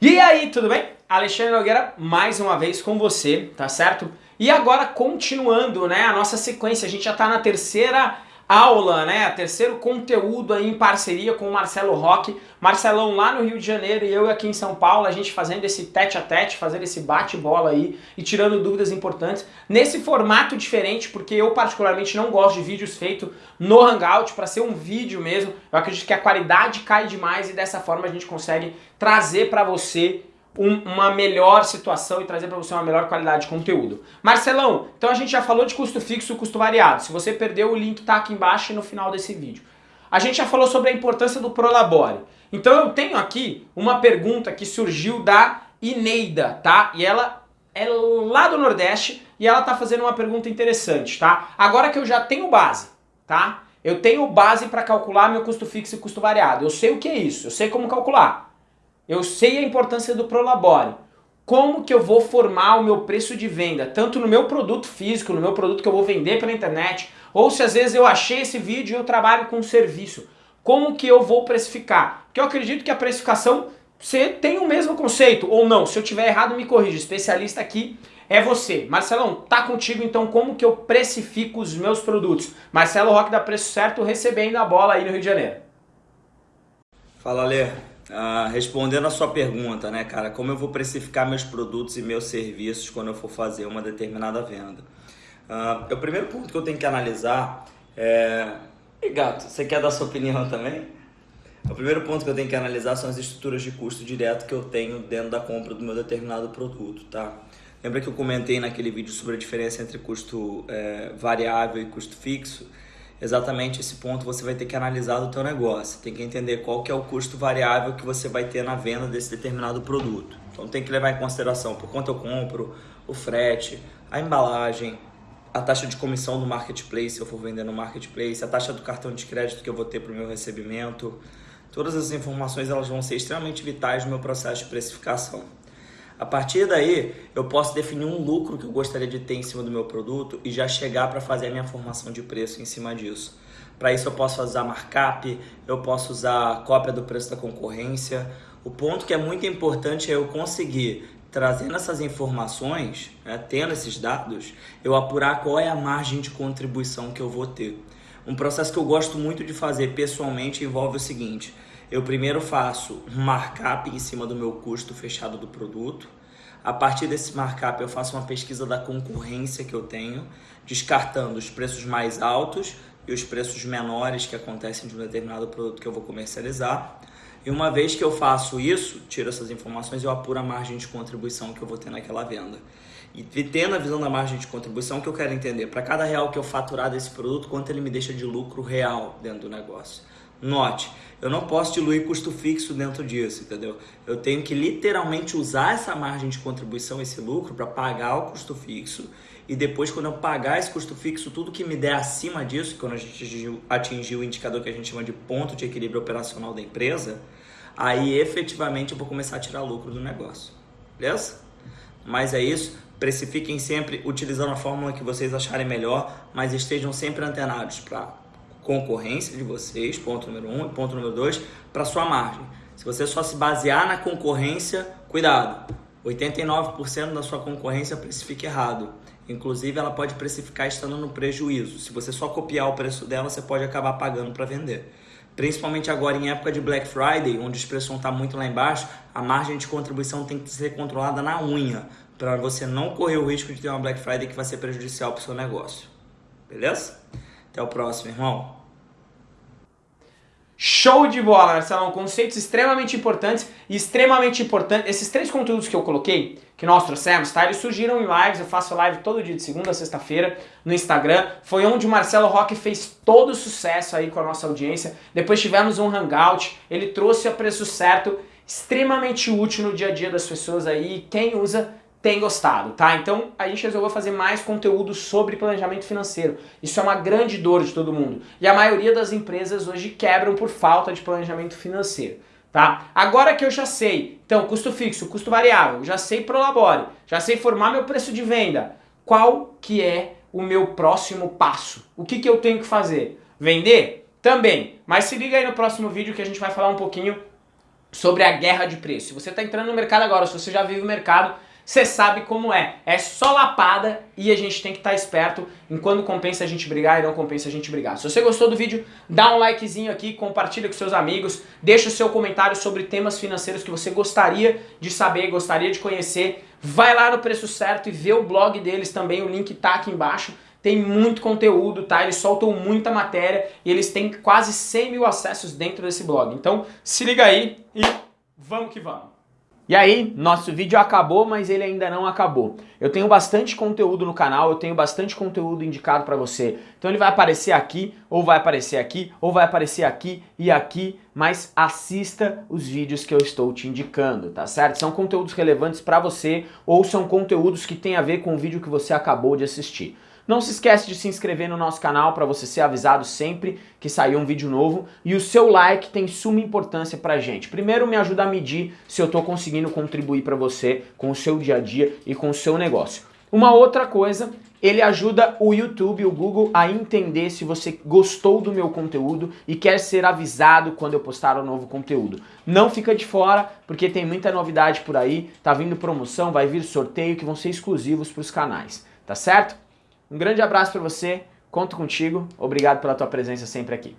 E aí, tudo bem? Alexandre Nogueira mais uma vez com você, tá certo? E agora continuando, né, a nossa sequência, a gente já tá na terceira aula, né, terceiro conteúdo aí em parceria com o Marcelo Roque, Marcelão lá no Rio de Janeiro e eu aqui em São Paulo, a gente fazendo esse tete a tete, fazendo esse bate-bola aí e tirando dúvidas importantes, nesse formato diferente, porque eu particularmente não gosto de vídeos feitos no Hangout, para ser um vídeo mesmo, eu acredito que a qualidade cai demais e dessa forma a gente consegue trazer para você um, uma melhor situação e trazer para você uma melhor qualidade de conteúdo. Marcelão, então a gente já falou de custo fixo e custo variado. Se você perdeu, o link está aqui embaixo e no final desse vídeo. A gente já falou sobre a importância do Prolabore. Então eu tenho aqui uma pergunta que surgiu da Ineida, tá? E ela é lá do Nordeste e ela tá fazendo uma pergunta interessante, tá? Agora que eu já tenho base, tá? Eu tenho base para calcular meu custo fixo e custo variado. Eu sei o que é isso, eu sei como calcular. Eu sei a importância do Prolabore. Como que eu vou formar o meu preço de venda, tanto no meu produto físico, no meu produto que eu vou vender pela internet, ou se às vezes eu achei esse vídeo e eu trabalho com um serviço. Como que eu vou precificar? Porque eu acredito que a precificação você tem o mesmo conceito, ou não. Se eu tiver errado, me corrija. Especialista aqui é você. Marcelão, tá contigo então como que eu precifico os meus produtos? Marcelo Roque da Preço Certo recebendo a bola aí no Rio de Janeiro. Fala, Lê. Uh, respondendo a sua pergunta, né, cara, como eu vou precificar meus produtos e meus serviços quando eu for fazer uma determinada venda? Uh, o primeiro ponto que eu tenho que analisar é. E gato, você quer dar sua opinião também? O primeiro ponto que eu tenho que analisar são as estruturas de custo direto que eu tenho dentro da compra do meu determinado produto, tá? Lembra que eu comentei naquele vídeo sobre a diferença entre custo é, variável e custo fixo? Exatamente esse ponto você vai ter que analisar do teu negócio. Tem que entender qual que é o custo variável que você vai ter na venda desse determinado produto. Então tem que levar em consideração por quanto eu compro, o frete, a embalagem, a taxa de comissão do marketplace se eu for vender no marketplace, a taxa do cartão de crédito que eu vou ter para o meu recebimento. Todas essas informações elas vão ser extremamente vitais no meu processo de precificação. A partir daí, eu posso definir um lucro que eu gostaria de ter em cima do meu produto e já chegar para fazer a minha formação de preço em cima disso. Para isso eu posso usar markup, eu posso usar cópia do preço da concorrência. O ponto que é muito importante é eu conseguir, trazendo essas informações, né, tendo esses dados, eu apurar qual é a margem de contribuição que eu vou ter. Um processo que eu gosto muito de fazer pessoalmente envolve o seguinte: eu primeiro faço um markup em cima do meu custo fechado do produto. A partir desse markup eu faço uma pesquisa da concorrência que eu tenho, descartando os preços mais altos e os preços menores que acontecem de um determinado produto que eu vou comercializar. E uma vez que eu faço isso, tiro essas informações, eu apuro a margem de contribuição que eu vou ter naquela venda. E tendo a visão da margem de contribuição, que eu quero entender, para cada real que eu faturar desse produto, quanto ele me deixa de lucro real dentro do negócio. Note, eu não posso diluir custo fixo dentro disso, entendeu? Eu tenho que literalmente usar essa margem de contribuição, esse lucro, para pagar o custo fixo. E depois, quando eu pagar esse custo fixo, tudo que me der acima disso, quando a gente atingir o indicador que a gente chama de ponto de equilíbrio operacional da empresa, aí efetivamente eu vou começar a tirar lucro do negócio. Beleza? Mas é isso. Precifiquem sempre utilizando a fórmula que vocês acharem melhor, mas estejam sempre antenados para concorrência de vocês, ponto número um, e ponto número dois, para sua margem. Se você só se basear na concorrência, cuidado, 89% da sua concorrência precifica errado. Inclusive, ela pode precificar estando no prejuízo. Se você só copiar o preço dela, você pode acabar pagando para vender. Principalmente agora em época de Black Friday, onde os preços vão estar muito lá embaixo, a margem de contribuição tem que ser controlada na unha, para você não correr o risco de ter uma Black Friday que vai ser prejudicial para o seu negócio. Beleza? Até o próximo, irmão. Show de bola, Marcelão. Conceitos extremamente importantes e extremamente importantes. Esses três conteúdos que eu coloquei, que nós trouxemos, tá? Eles surgiram em lives. Eu faço live todo dia de segunda a sexta-feira no Instagram. Foi onde o Marcelo Roque fez todo o sucesso aí com a nossa audiência. Depois tivemos um hangout. Ele trouxe a preço certo, extremamente útil no dia a dia das pessoas aí. Quem usa tem gostado, tá? Então a gente resolveu fazer mais conteúdo sobre planejamento financeiro. Isso é uma grande dor de todo mundo. E a maioria das empresas hoje quebram por falta de planejamento financeiro, tá? Agora que eu já sei, então, custo fixo, custo variável, já sei Prolabore, já sei formar meu preço de venda, qual que é o meu próximo passo? O que, que eu tenho que fazer? Vender? Também. Mas se liga aí no próximo vídeo que a gente vai falar um pouquinho sobre a guerra de preço. Se você está entrando no mercado agora, se você já vive o mercado, você sabe como é. É só lapada e a gente tem que estar tá esperto em quando compensa a gente brigar e não compensa a gente brigar. Se você gostou do vídeo, dá um likezinho aqui, compartilha com seus amigos, deixa o seu comentário sobre temas financeiros que você gostaria de saber, gostaria de conhecer. Vai lá no Preço Certo e vê o blog deles também, o link tá aqui embaixo. Tem muito conteúdo, tá? Eles soltam muita matéria e eles têm quase 100 mil acessos dentro desse blog. Então se liga aí e vamos que vamos! E aí, nosso vídeo acabou, mas ele ainda não acabou. Eu tenho bastante conteúdo no canal, eu tenho bastante conteúdo indicado para você. Então ele vai aparecer aqui, ou vai aparecer aqui, ou vai aparecer aqui e aqui, mas assista os vídeos que eu estou te indicando, tá certo? São conteúdos relevantes para você, ou são conteúdos que têm a ver com o vídeo que você acabou de assistir. Não se esquece de se inscrever no nosso canal para você ser avisado sempre que sair um vídeo novo. E o seu like tem suma importância pra gente. Primeiro me ajuda a medir se eu estou conseguindo contribuir para você com o seu dia a dia e com o seu negócio. Uma outra coisa, ele ajuda o YouTube, o Google a entender se você gostou do meu conteúdo e quer ser avisado quando eu postar um novo conteúdo. Não fica de fora, porque tem muita novidade por aí, tá vindo promoção, vai vir sorteio que vão ser exclusivos para os canais, tá certo? Um grande abraço para você, conto contigo, obrigado pela tua presença sempre aqui.